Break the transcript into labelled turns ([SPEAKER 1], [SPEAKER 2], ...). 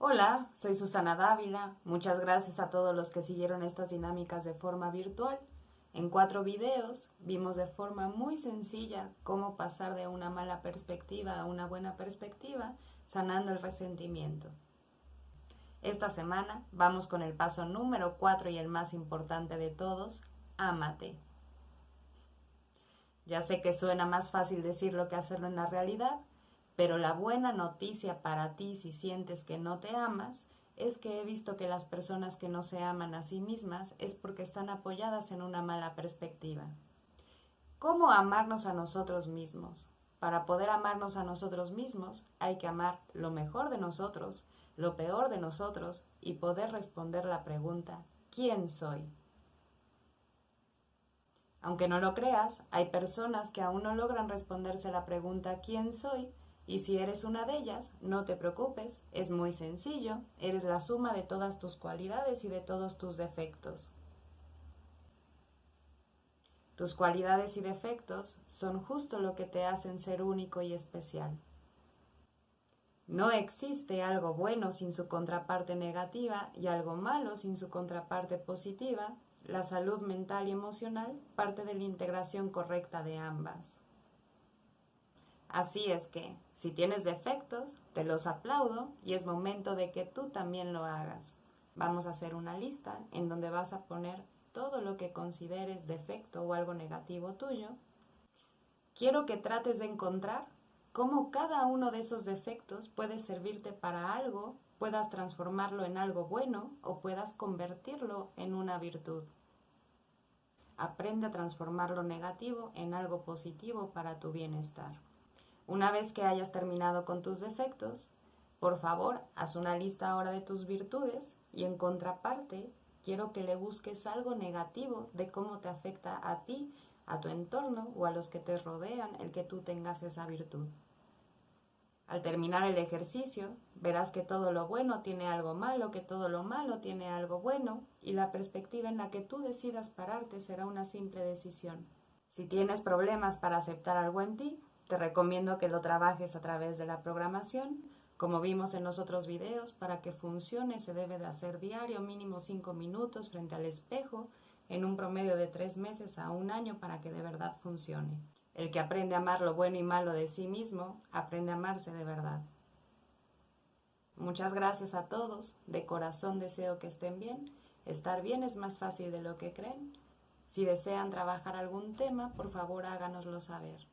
[SPEAKER 1] Hola, soy Susana Dávila. Muchas gracias a todos los que siguieron estas dinámicas de forma virtual. En cuatro videos vimos de forma muy sencilla cómo pasar de una mala perspectiva a una buena perspectiva, sanando el resentimiento. Esta semana vamos con el paso número cuatro y el más importante de todos, ámate. Ya sé que suena más fácil decirlo que hacerlo en la realidad, pero la buena noticia para ti si sientes que no te amas es que he visto que las personas que no se aman a sí mismas es porque están apoyadas en una mala perspectiva. ¿Cómo amarnos a nosotros mismos? Para poder amarnos a nosotros mismos hay que amar lo mejor de nosotros, lo peor de nosotros y poder responder la pregunta ¿quién soy? Aunque no lo creas, hay personas que aún no logran responderse la pregunta ¿quién soy? Y si eres una de ellas, no te preocupes, es muy sencillo, eres la suma de todas tus cualidades y de todos tus defectos. Tus cualidades y defectos son justo lo que te hacen ser único y especial. No existe algo bueno sin su contraparte negativa y algo malo sin su contraparte positiva. La salud mental y emocional parte de la integración correcta de ambas. Así es que, si tienes defectos, te los aplaudo y es momento de que tú también lo hagas. Vamos a hacer una lista en donde vas a poner todo lo que consideres defecto o algo negativo tuyo. Quiero que trates de encontrar cómo cada uno de esos defectos puede servirte para algo, puedas transformarlo en algo bueno o puedas convertirlo en una virtud. Aprende a transformar lo negativo en algo positivo para tu bienestar. Una vez que hayas terminado con tus defectos, por favor, haz una lista ahora de tus virtudes y en contraparte, quiero que le busques algo negativo de cómo te afecta a ti, a tu entorno o a los que te rodean el que tú tengas esa virtud. Al terminar el ejercicio, verás que todo lo bueno tiene algo malo, que todo lo malo tiene algo bueno, y la perspectiva en la que tú decidas pararte será una simple decisión. Si tienes problemas para aceptar algo en ti, te recomiendo que lo trabajes a través de la programación. Como vimos en los otros videos, para que funcione se debe de hacer diario mínimo 5 minutos frente al espejo en un promedio de 3 meses a un año para que de verdad funcione. El que aprende a amar lo bueno y malo de sí mismo, aprende a amarse de verdad. Muchas gracias a todos, de corazón deseo que estén bien. Estar bien es más fácil de lo que creen. Si desean trabajar algún tema, por favor háganoslo saber.